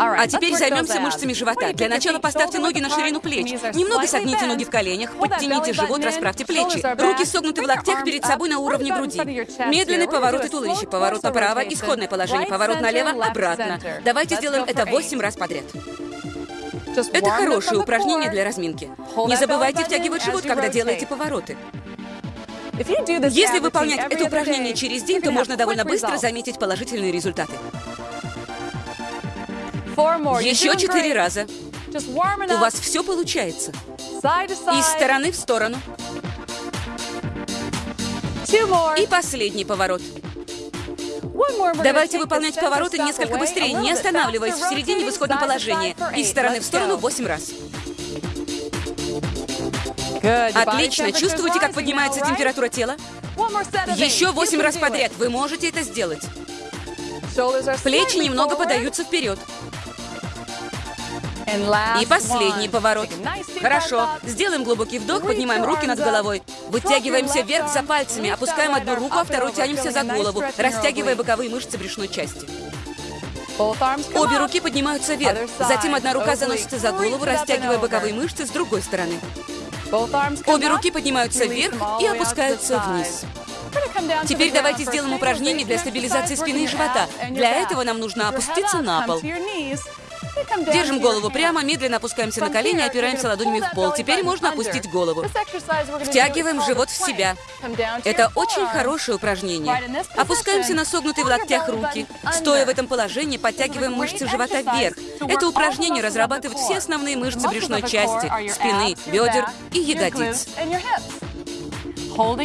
А теперь займемся мышцами живота. Для начала поставьте ноги на ширину плеч. Немного согните ноги в коленях, подтяните живот, расправьте плечи. Руки согнуты в локтях перед собой на уровне груди. Медленный поворот и туловище. Поворот направо, исходное положение. Поворот налево, обратно. Давайте сделаем это 8 раз подряд. Это хорошее упражнение для разминки. Не забывайте втягивать живот, когда делаете повороты. Если выполнять это упражнение через день, то можно довольно быстро заметить положительные результаты. Еще четыре раза. У вас все получается. Из стороны в сторону. И последний поворот. Давайте выполнять повороты несколько быстрее, не останавливаясь в середине в исходном положении. Из стороны в сторону 8 раз. Отлично. Чувствуете, как поднимается температура тела? Еще 8 раз подряд. Вы можете это сделать. Плечи немного подаются вперед. И последний поворот. Хорошо. Сделаем глубокий вдох, поднимаем руки над головой. Вытягиваемся вверх за пальцами, опускаем одну руку, а вторую тянемся за голову, растягивая боковые мышцы брюшной части. Обе руки поднимаются вверх. Затем одна рука заносится за голову, растягивая боковые мышцы с другой стороны. Обе руки поднимаются вверх и опускаются вниз. Теперь давайте сделаем упражнение для стабилизации спины и живота. Для этого нам нужно опуститься на пол. Держим голову прямо, медленно опускаемся на колени, опираемся ладонями в пол. Теперь можно опустить голову. Втягиваем живот в себя. Это очень хорошее упражнение. Опускаемся на согнутые в локтях руки. Стоя в этом положении, подтягиваем мышцы живота вверх. Это упражнение разрабатывает все основные мышцы брюшной части, спины, бедер и ягодиц.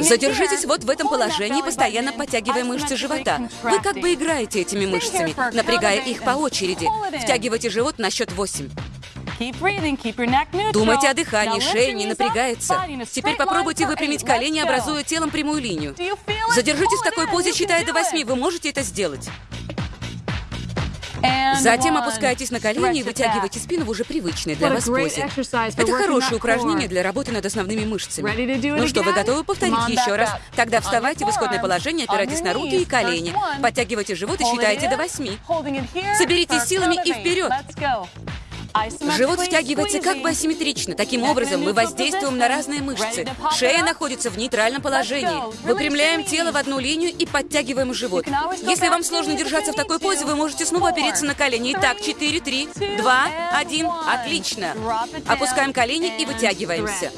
Задержитесь вот в этом положении, постоянно подтягивая мышцы живота. Вы как бы играете этими мышцами, напрягая их по очереди. Втягивайте живот на счет 8. Думайте о дыхании, шея не напрягается. Теперь попробуйте выпрямить колени, образуя телом прямую линию. Задержитесь в такой позе, считая до 8. Вы можете это сделать. Затем опускайтесь на колени и вытягивайте спину в уже привычной для вас позе. Это хорошее упражнение для работы над основными мышцами. Ну что, вы готовы повторить еще раз? Тогда вставайте в исходное положение, опирайтесь на руки и колени. Подтягивайте живот и считайте до восьми. Соберитесь силами и вперед. Живот втягивается как бы асимметрично. Таким образом, мы воздействуем на разные мышцы. Шея находится в нейтральном положении. Выпрямляем тело в одну линию и подтягиваем живот. Если вам сложно держаться в такой позе, вы можете снова опереться на колени. Итак, 4, 3, 2, 1. Отлично. Опускаем колени и вытягиваемся.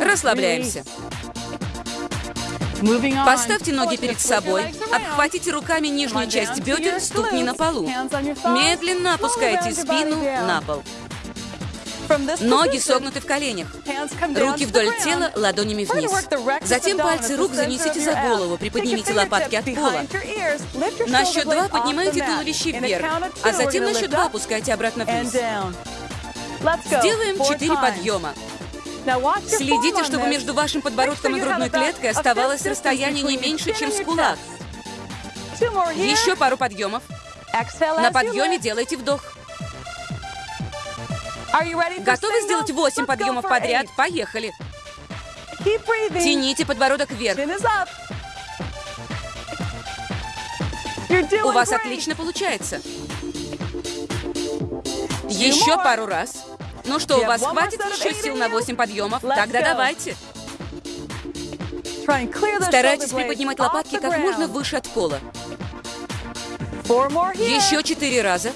Расслабляемся. Поставьте ноги перед собой, обхватите руками нижнюю часть бедер, ступни на полу. Медленно опускайте спину на пол. Ноги согнуты в коленях. Руки вдоль тела, ладонями вниз. Затем пальцы рук занесите за голову, приподнимите лопатки от пола. На счет два поднимайте туловище вверх, а затем на счет два опускайте обратно вниз. Сделаем четыре подъема. Следите, чтобы между вашим подбородком и грудной клеткой оставалось расстояние не меньше, чем с кулак. Еще пару подъемов. На подъеме делайте вдох. Готовы сделать 8 подъемов подряд? Поехали. Тяните подбородок вверх. У вас отлично получается. Еще пару раз. Ну что, у вас хватит еще сил на 8 подъемов? Тогда давайте. Старайтесь приподнимать лопатки как можно выше от пола. Еще четыре раза.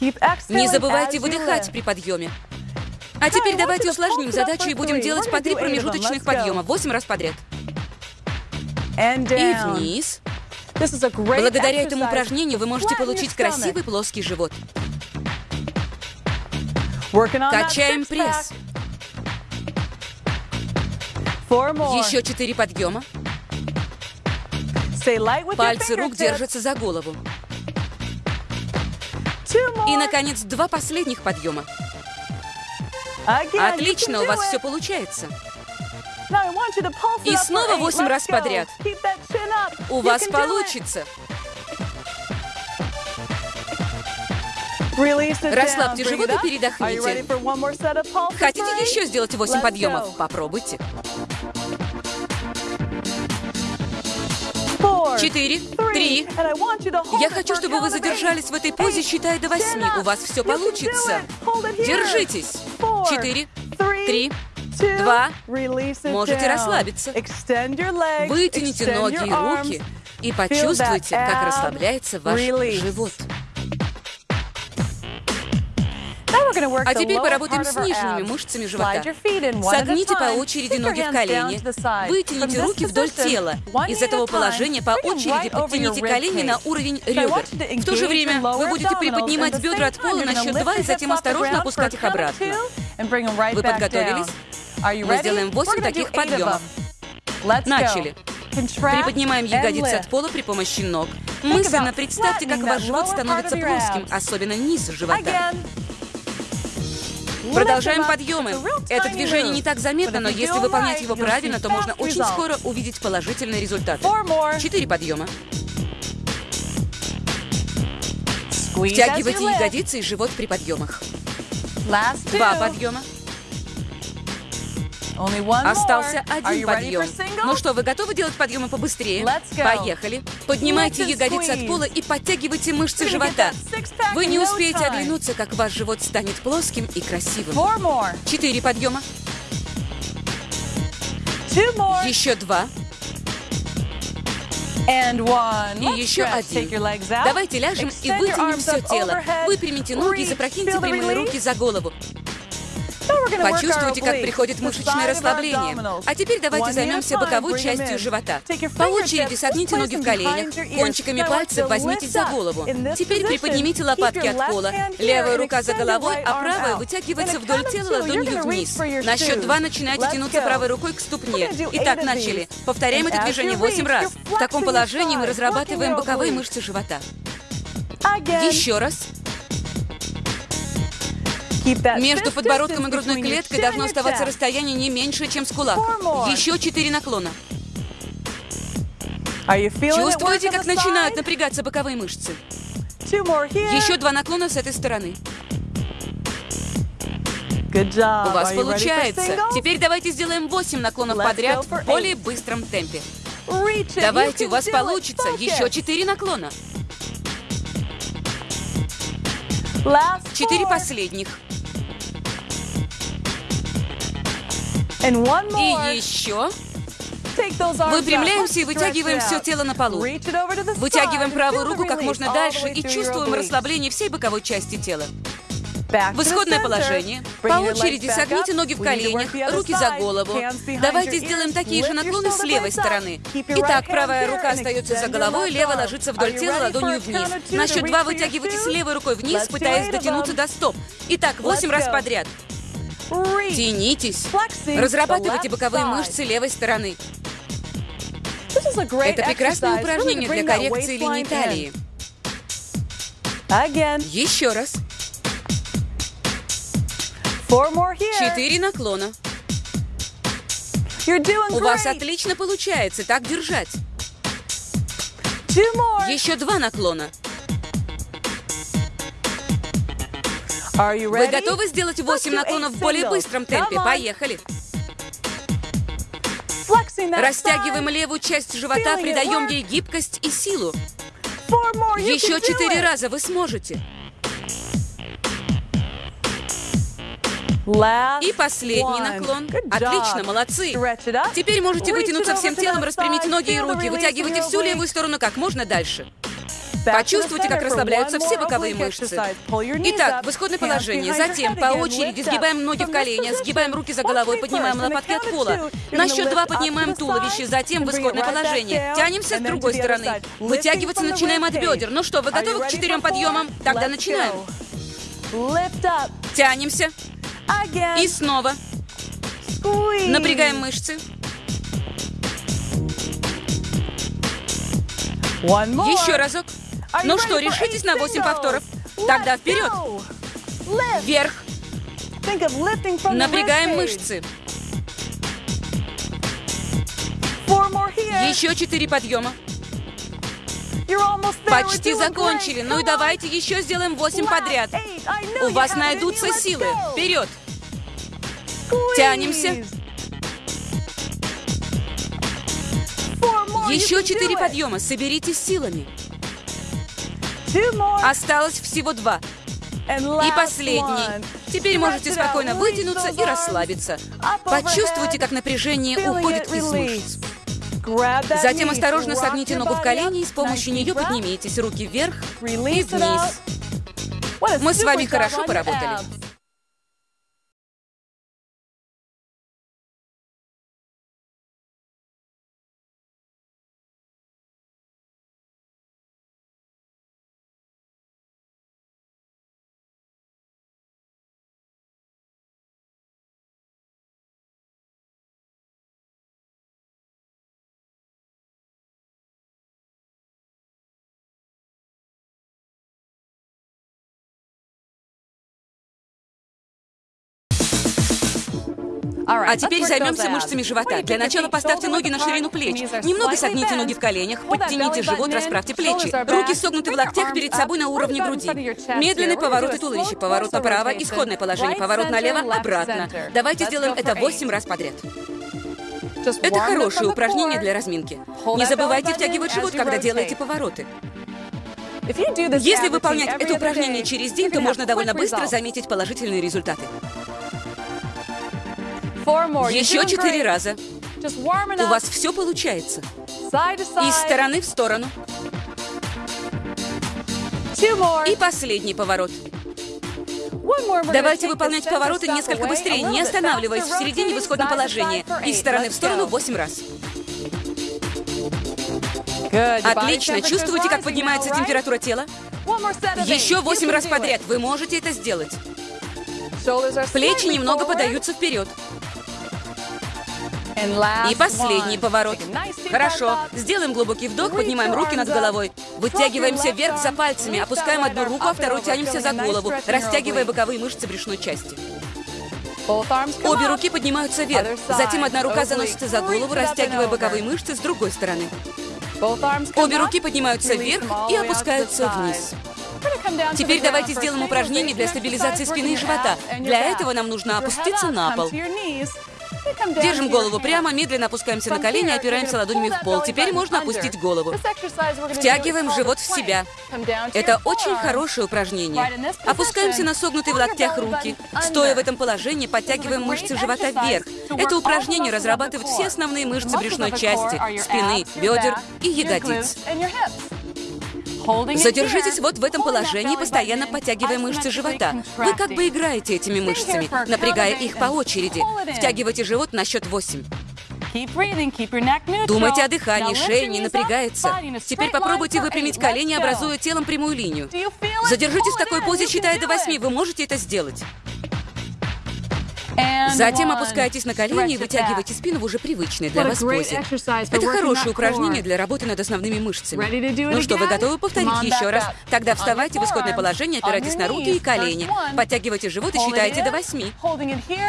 Не забывайте выдыхать при подъеме. А теперь давайте усложним задачу и будем делать по три промежуточных подъема, 8 раз подряд. И вниз. Благодаря этому упражнению вы можете получить красивый плоский живот. Качаем пресс. Еще четыре подъема. Пальцы рук держатся за голову. И, наконец, два последних подъема. Отлично, у вас все получается. И снова восемь раз подряд. У вас получится. Расслабьте живот и передохните. Хотите еще сделать 8 подъемов? Попробуйте. 4, четыре, три. Я хочу, чтобы вы задержались в этой позе, считая до восьми. У вас все получится. Держитесь. Четыре, три, два. Можете расслабиться. Вытяните ноги и руки и почувствуйте, как расслабляется ваш живот. А теперь поработаем с нижними мышцами живота. Согните по очереди ноги в колени. Вытяните руки вдоль тела. Из этого положения по очереди подтяните колени на уровень ребер. В то же время вы будете приподнимать бедра от пола на счет два и затем осторожно опускать их обратно. Вы подготовились? Мы сделаем 8 таких подъемов. Начали. Приподнимаем ягодицы от пола при помощи ног. Мысленно представьте, как ваш живот становится плоским, особенно низ живота. Продолжаем подъемы. Это движение не так заметно, но если выполнять его правильно, то можно очень скоро увидеть положительные результаты. Четыре подъема. Втягивайте ягодицы и живот при подъемах. Два подъема. Остался один подъем. Ну что, вы готовы делать подъемы побыстрее? Поехали. Поднимайте ягодицы от пола и подтягивайте мышцы живота. Вы не успеете оглянуться, как ваш живот станет плоским и красивым. Четыре подъема. Еще два. И еще один. Давайте ляжем и вытянем все тело. Выпрямите ноги и запрокиньте прямые руки за голову. Почувствуйте, как приходит мышечное расслабление. А теперь давайте займемся боковой частью живота. По очереди согните ноги в коленях, кончиками пальцев возьмитесь за голову. Теперь приподнимите лопатки от пола. Левая рука за головой, а правая вытягивается вдоль тела ладонью вниз. На счет два начинайте тянуться правой рукой к ступне. Итак, начали. Повторяем это движение 8 раз. В таком положении мы разрабатываем боковые мышцы живота. Еще раз. Между подбородком и грудной клеткой должно оставаться расстояние не меньше, чем с кулак. Еще четыре наклона. Чувствуете, как начинают напрягаться боковые мышцы? Еще два наклона с этой стороны. У вас получается. Теперь давайте сделаем 8 наклонов подряд в более быстром темпе. Давайте, у вас получится. Еще 4 наклона. Четыре последних. И еще. Выпрямляемся и вытягиваем все тело на полу. Вытягиваем правую руку как можно дальше и чувствуем расслабление всей боковой части тела. В исходное положение. По очереди согните ноги в коленях, руки за голову. Давайте сделаем такие же наклоны с левой стороны. Итак, правая рука остается за головой, левая ложится вдоль тела ладонью вниз. На счет два вытягивайтесь левой рукой вниз, пытаясь дотянуться до стоп. Итак, восемь раз подряд. Тянитесь. Разрабатывайте боковые мышцы левой стороны. Это прекрасное упражнение для коррекции линии талии. Еще раз. Четыре наклона. У вас отлично получается так держать. Еще два наклона. Вы готовы сделать 8 наклонов в более быстром темпе? Поехали! Растягиваем левую часть живота, придаем ей гибкость и силу. Еще четыре раза вы сможете. И последний наклон. Отлично, молодцы. Теперь можете вытянуться всем телом, распрямить ноги и руки. Вытягивайте всю левую сторону как можно дальше. Почувствуйте, как расслабляются все боковые мышцы. Итак, в исходное положение. Затем по очереди сгибаем ноги в колени, сгибаем руки за головой, поднимаем лопатки от пола. На счет два поднимаем туловище, затем в исходное положение. Тянемся с другой стороны. Вытягиваться начинаем от бедер. Ну что, вы готовы к четырем подъемам? Тогда начинаем. Тянемся. И снова. Напрягаем мышцы. Еще разок. Ну что, решитесь на 8 повторов? Тогда вперед! Вверх! Напрягаем мышцы. Еще четыре подъема. Почти закончили. Ну и давайте еще сделаем 8 подряд. У вас найдутся силы. Вперед! Тянемся. Еще четыре подъема. Соберитесь силами. Осталось всего два. И последний. Теперь можете спокойно вытянуться и расслабиться. Почувствуйте, как напряжение уходит из мышц. Затем осторожно согните ногу в колени и с помощью нее поднимитесь. Руки вверх и вниз. Мы с вами хорошо поработали. А теперь займемся мышцами живота. Для начала поставьте ноги на ширину плеч. Немного согните ноги в коленях, подтяните живот, расправьте плечи. Руки согнуты в локтях перед собой на уровне груди. Медленный поворот и туловище. Поворот направо, исходное положение. Поворот налево, обратно. Давайте сделаем это 8 раз подряд. Это хорошее упражнение для разминки. Не забывайте втягивать живот, когда делаете повороты. Если выполнять это упражнение через день, то можно довольно быстро заметить положительные результаты. Еще четыре раза. У вас все получается. Из стороны в сторону. И последний поворот. Давайте выполнять повороты несколько быстрее, не останавливаясь в середине в исходном положении. Из стороны в сторону 8 раз. Отлично. Чувствуете, как поднимается температура тела? Еще 8 раз подряд. Вы можете это сделать. Плечи немного подаются вперед. И последний поворот. Хорошо. Сделаем глубокий вдох, поднимаем руки над головой. Вытягиваемся вверх за пальцами, опускаем одну руку, а вторую тянемся за голову, растягивая боковые мышцы брюшной части. Обе руки поднимаются вверх. Затем одна рука заносится за голову, растягивая боковые мышцы с другой стороны. Обе руки поднимаются вверх и опускаются вниз. Теперь давайте сделаем упражнение для стабилизации спины и живота. Для этого нам нужно опуститься на пол. Держим голову прямо, медленно опускаемся на колени, опираемся ладонями в пол. Теперь можно опустить голову. Втягиваем живот в себя. Это очень хорошее упражнение. Опускаемся на согнутые в локтях руки. Стоя в этом положении, подтягиваем мышцы живота вверх. Это упражнение разрабатывает все основные мышцы брюшной части, спины, бедер и ягодиц. Задержитесь вот в этом положении, постоянно подтягивая мышцы живота. Вы как бы играете этими мышцами, напрягая их по очереди. Втягивайте живот на счет 8. Думайте о дыхании, шея не напрягается. Теперь попробуйте выпрямить колени, образуя телом прямую линию. Задержитесь в такой позе, считая до 8. Вы можете это сделать. Затем опускайтесь на колени и вытягивайте спину в уже привычной для вас позе. Это хорошее упражнение для работы над основными мышцами. Ну что, вы готовы повторить еще раз? Тогда вставайте в исходное положение, опирайтесь на руки и колени. Подтягивайте живот и считайте до восьми.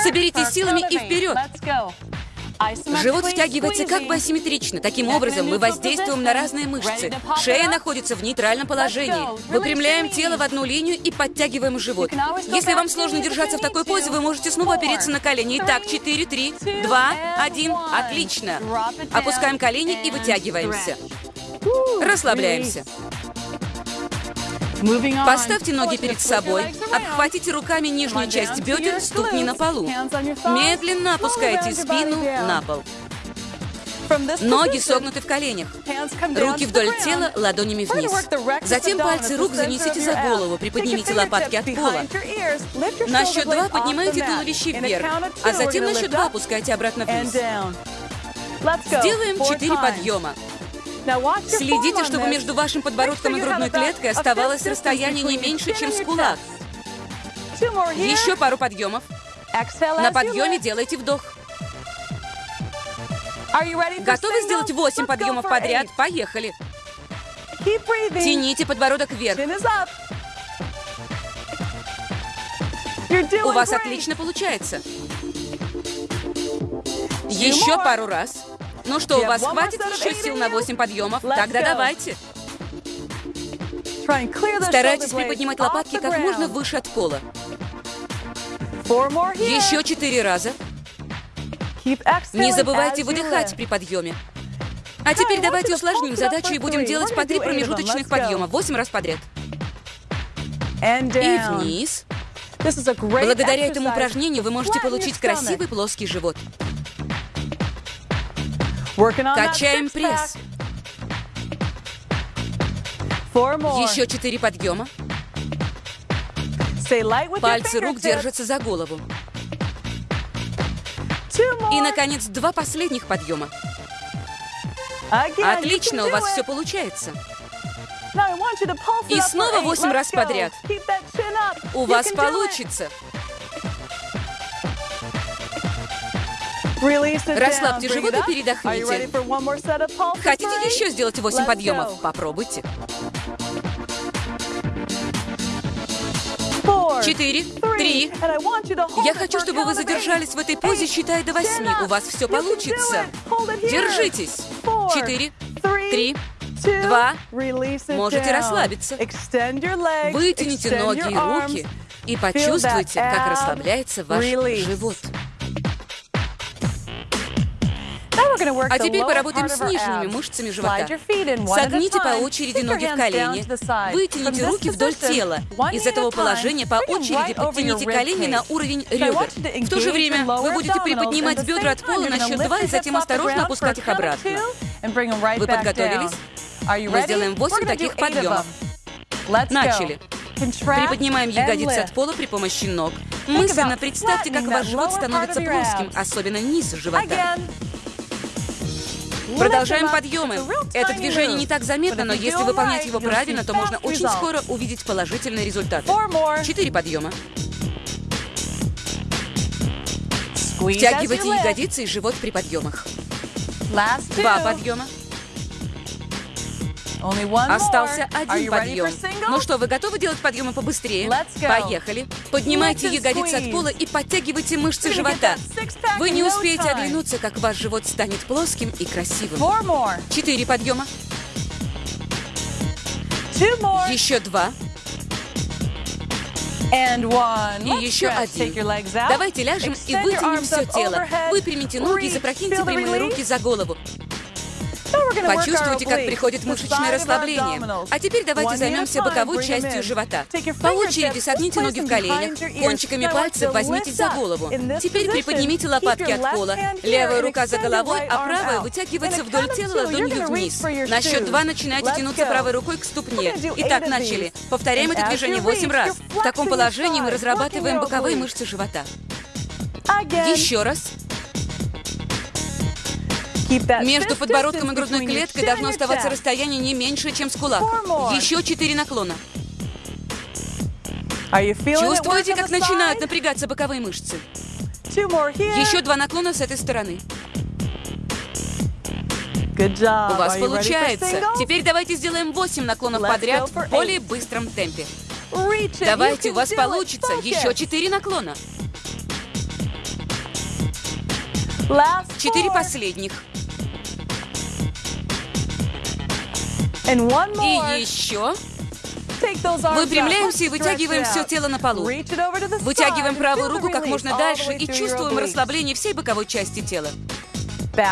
Соберитесь силами и вперед. Живот втягивается как бы асимметрично. Таким образом, мы воздействуем на разные мышцы. Шея находится в нейтральном положении. Выпрямляем тело в одну линию и подтягиваем живот. Если вам сложно держаться в такой позе, вы можете снова опереться на колени. Итак, 4, 3, 2, 1. Отлично. Опускаем колени и вытягиваемся. Расслабляемся. Поставьте ноги перед собой, обхватите руками нижнюю часть бедер, ступни на полу. Медленно опускайте спину на пол. Ноги согнуты в коленях. Руки вдоль тела, ладонями вниз. Затем пальцы рук занесите за голову, приподнимите лопатки от пола. На счет два поднимайте туловище вверх, а затем на счет два опускайте обратно вниз. Сделаем четыре подъема. Следите, чтобы между вашим подбородком и грудной клеткой оставалось расстояние не меньше, чем с кулак. Еще пару подъемов. На подъеме делайте вдох. Готовы сделать 8 подъемов подряд? Поехали. Тяните подбородок вверх. У вас отлично получается. Еще пару раз. Ну что, у вас хватит еще сил на 8 подъемов? Тогда давайте. Старайтесь приподнимать лопатки как можно выше от пола. Еще четыре раза. Не забывайте выдыхать при подъеме. А теперь давайте усложним задачу и будем делать по три промежуточных подъема. Восемь раз подряд. И вниз. Благодаря этому упражнению вы можете получить красивый плоский живот. Качаем пресс. Еще четыре подъема. Пальцы рук держатся за голову. И, наконец, два последних подъема. Отлично, у вас все получается. И снова восемь раз подряд. У вас получится. Расслабьте живот и передохните. Хотите еще сделать восемь подъемов? Попробуйте. Четыре, три. Я хочу, чтобы вы задержались в этой позе, считая до восьми. У вас все получится. Держитесь. Четыре, три, два. Можете расслабиться. Вытяните ноги и руки и почувствуйте, как расслабляется ваш живот. А теперь поработаем с нижними мышцами живота. Согните по очереди ноги в колени. Вытяните руки вдоль тела. Из этого положения по очереди подтяните колени на уровень ребер. В то же время вы будете приподнимать бедра от пола на счет два и затем осторожно опускать их обратно. Вы подготовились? Мы сделаем 8 таких подъемов. Начали. Приподнимаем ягодицы от пола при помощи ног. Мысленно представьте, как ваш живот становится плоским, особенно низ живота. Продолжаем подъемы. Это движение не так заметно, но если выполнять его правильно, то можно очень скоро увидеть положительные результаты. Четыре подъема. Втягивайте ягодицы и живот при подъемах. Два подъема. Остался один подъем. Ну что, вы готовы делать подъемы побыстрее? Поехали. Поднимайте ягодицы от пола и подтягивайте мышцы живота. Вы не успеете оглянуться, как ваш живот станет плоским и красивым. Четыре подъема. Еще два. И еще один. Давайте ляжем и вытянем все тело. Выпрямите ноги и запрокиньте прямые руки за голову. Почувствуйте, как приходит мышечное расслабление. А теперь давайте займемся боковой частью живота. По очереди согните ноги в коленях, кончиками пальцев возьмитесь за голову. Теперь приподнимите лопатки от пола. Левая рука за головой, а правая вытягивается вдоль тела ладонью вниз. На счет два начинайте тянуться правой рукой к ступне. Итак, начали. Повторяем это движение 8 раз. В таком положении мы разрабатываем боковые мышцы живота. Еще раз. Между подбородком и грудной клеткой должно оставаться расстояние не меньше, чем с кулак. Еще четыре наклона. Чувствуете, как начинают напрягаться боковые мышцы? Еще два наклона с этой стороны. У вас получается. Теперь давайте сделаем 8 наклонов подряд в более быстром темпе. Давайте, у вас получится. Еще 4 наклона. Четыре последних. И еще. Выпрямляемся и вытягиваем все тело на полу. Вытягиваем правую руку как можно дальше и чувствуем расслабление всей боковой части тела.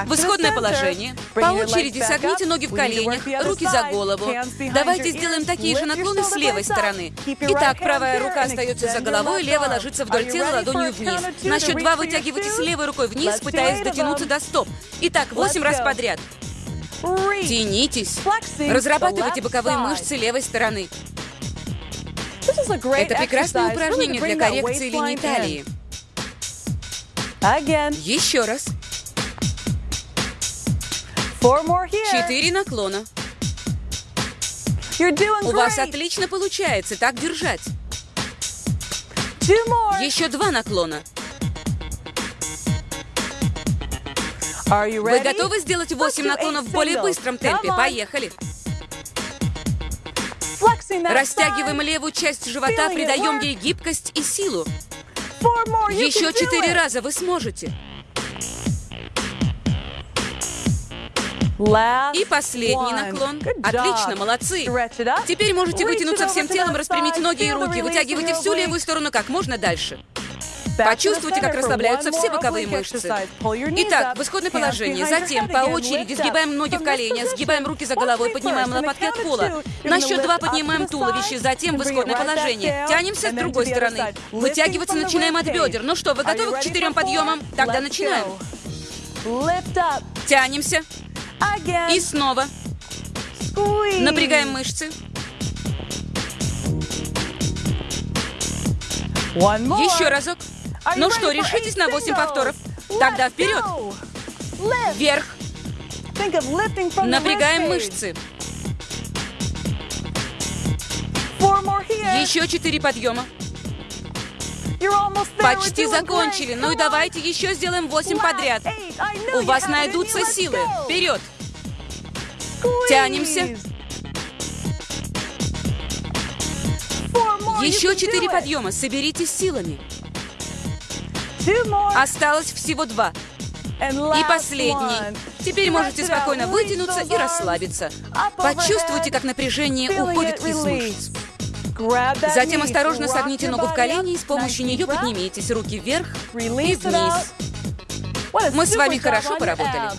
В исходное положение. По очереди согните ноги в коленях, руки за голову. Давайте сделаем такие же наклоны с левой стороны. Итак, правая рука остается за головой, левая ложится вдоль тела ладонью вниз. На счет два вытягивайтесь левой рукой вниз, пытаясь дотянуться до стоп. Итак, восемь раз подряд. Тянитесь. Разрабатывайте боковые мышцы левой стороны. Это прекрасное упражнение для коррекции линии талии. Еще раз. Четыре наклона. У вас отлично получается так держать. Еще два наклона. Вы готовы сделать 8 наклонов в более быстром темпе? Поехали. Растягиваем левую часть живота, придаем ей гибкость и силу. Еще четыре раза вы сможете. И последний наклон. Отлично, молодцы. Теперь можете вытянуться всем телом, распрямить ноги и руки. Вытягивайте всю левую сторону как можно дальше. Почувствуйте, как расслабляются все боковые мышцы. Итак, в исходное положение. Затем по очереди сгибаем ноги в колени, сгибаем руки за головой, поднимаем лопатки от пола. На счет два поднимаем туловище, затем в исходное положение. Тянемся с другой стороны. Вытягиваться начинаем от бедер. Ну что, вы готовы к четырем подъемам? Тогда начинаем. Тянемся. И снова. Напрягаем мышцы. Еще разок. Ну что, решитесь на 8 повторов? Тогда вперед. Вверх. Напрягаем мышцы. Еще четыре подъема. Почти закончили. Ну и давайте еще сделаем 8 подряд. У вас найдутся силы. Вперед. Тянемся. Еще четыре подъема. Соберитесь силами. Осталось всего два. И последний. Теперь можете спокойно вытянуться и расслабиться. Почувствуйте, как напряжение уходит из мышц. Затем осторожно согните ногу в колени и с помощью нее поднимитесь. Руки вверх и вниз. Мы с вами хорошо поработали.